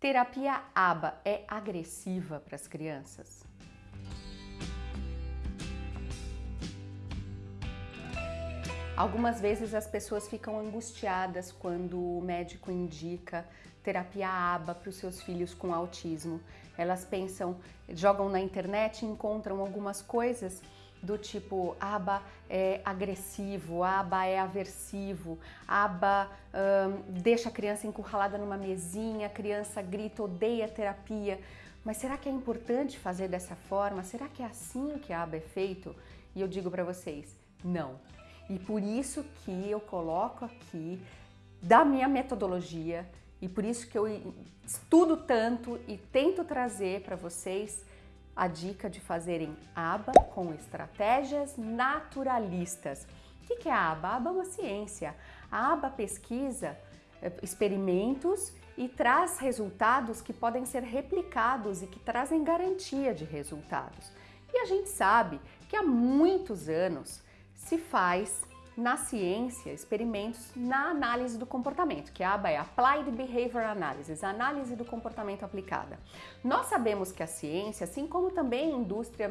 Terapia ABA é agressiva para as crianças? Algumas vezes as pessoas ficam angustiadas quando o médico indica terapia ABA para os seus filhos com autismo. Elas pensam, jogam na internet encontram algumas coisas do tipo aba é agressivo, aba é aversivo, aba deixa a criança encurralada numa mesinha, a criança grita, odeia terapia. Mas será que é importante fazer dessa forma? Será que é assim que a aba é feito? E eu digo para vocês, não. E por isso que eu coloco aqui da minha metodologia e por isso que eu estudo tanto e tento trazer para vocês a dica de fazerem aba com estratégias naturalistas. O que é a aba? A aba é uma ciência. A aba pesquisa eh, experimentos e traz resultados que podem ser replicados e que trazem garantia de resultados. E a gente sabe que há muitos anos se faz na ciência experimentos na análise do comportamento, que a aba é Applied Behavior Analysis, análise do comportamento aplicada. Nós sabemos que a ciência, assim como também a indústria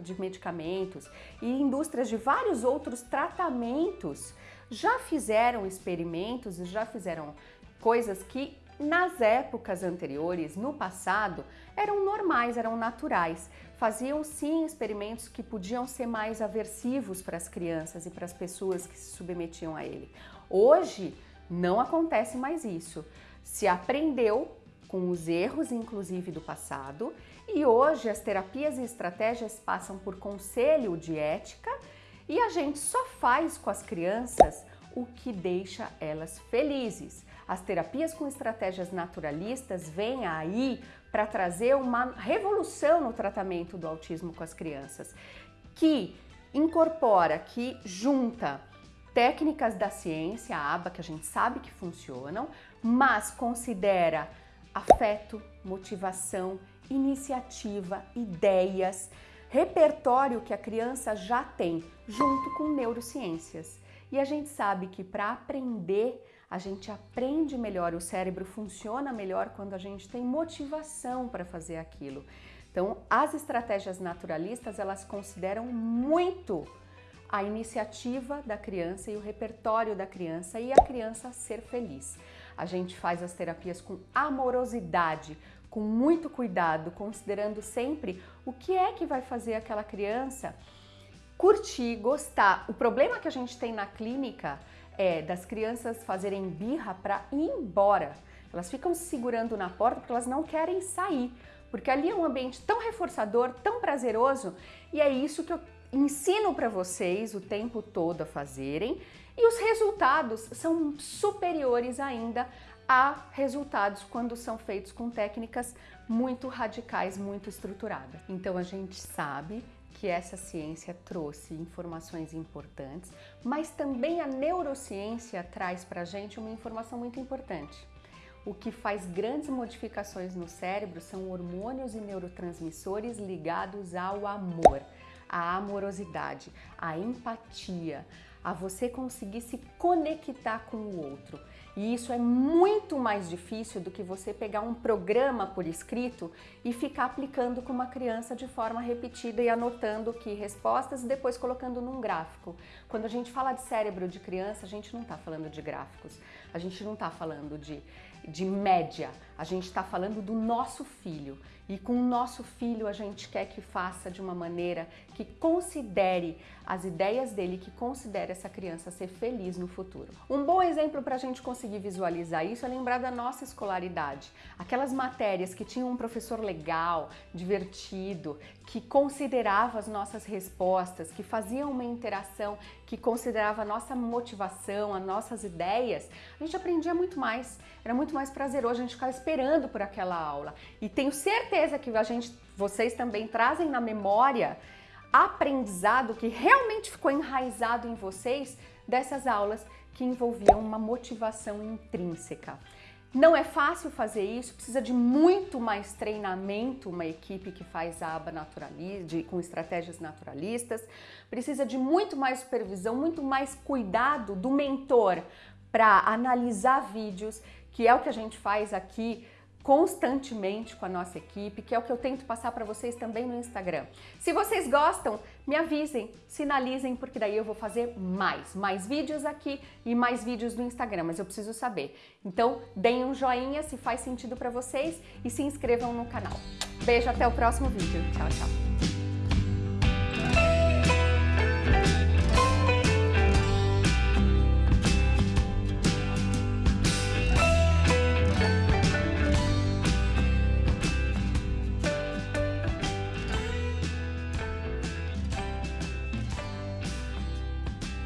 de medicamentos e indústrias de vários outros tratamentos, já fizeram experimentos e já fizeram coisas que nas épocas anteriores, no passado, eram normais, eram naturais. Faziam sim experimentos que podiam ser mais aversivos para as crianças e para as pessoas que se submetiam a ele. Hoje não acontece mais isso. Se aprendeu com os erros, inclusive do passado, e hoje as terapias e estratégias passam por conselho de ética e a gente só faz com as crianças o que deixa elas felizes. As terapias com estratégias naturalistas vêm aí para trazer uma revolução no tratamento do autismo com as crianças, que incorpora, que junta técnicas da ciência, a aba que a gente sabe que funcionam, mas considera afeto, motivação, iniciativa, ideias, repertório que a criança já tem, junto com neurociências. E a gente sabe que para aprender, a gente aprende melhor, o cérebro funciona melhor quando a gente tem motivação para fazer aquilo. Então, as estratégias naturalistas, elas consideram muito a iniciativa da criança e o repertório da criança e a criança ser feliz. A gente faz as terapias com amorosidade, com muito cuidado, considerando sempre o que é que vai fazer aquela criança curtir, gostar. O problema que a gente tem na clínica é das crianças fazerem birra para ir embora. Elas ficam se segurando na porta porque elas não querem sair, porque ali é um ambiente tão reforçador, tão prazeroso, e é isso que eu ensino para vocês o tempo todo a fazerem, e os resultados são superiores ainda a resultados quando são feitos com técnicas muito radicais, muito estruturadas. Então a gente sabe que essa ciência trouxe informações importantes, mas também a neurociência traz para a gente uma informação muito importante. O que faz grandes modificações no cérebro são hormônios e neurotransmissores ligados ao amor, à amorosidade, à empatia, a você conseguir se conectar com o outro. E isso é muito mais difícil do que você pegar um programa por escrito e ficar aplicando com uma criança de forma repetida e anotando que respostas e depois colocando num gráfico. Quando a gente fala de cérebro de criança, a gente não está falando de gráficos, a gente não está falando de, de média, a gente está falando do nosso filho. E com o nosso filho a gente quer que faça de uma maneira que considere as ideias dele, que considere essa criança ser feliz no futuro. Um bom exemplo para a gente conseguir visualizar isso é lembrar da nossa escolaridade. Aquelas matérias que tinham um professor legal, divertido, que considerava as nossas respostas, que fazia uma interação, que considerava a nossa motivação, as nossas ideias, a gente aprendia muito mais, era muito mais prazeroso, a gente ficava esperando por aquela aula. E tenho certeza que a gente, vocês também trazem na memória aprendizado que realmente ficou enraizado em vocês dessas aulas que envolviam uma motivação intrínseca. Não é fácil fazer isso, precisa de muito mais treinamento, uma equipe que faz a aba naturalista, com estratégias naturalistas, precisa de muito mais supervisão, muito mais cuidado do mentor para analisar vídeos, que é o que a gente faz aqui constantemente com a nossa equipe, que é o que eu tento passar para vocês também no Instagram. Se vocês gostam, me avisem, sinalizem, porque daí eu vou fazer mais, mais vídeos aqui e mais vídeos no Instagram, mas eu preciso saber. Então, deem um joinha se faz sentido para vocês e se inscrevam no canal. Beijo, até o próximo vídeo. Tchau, tchau.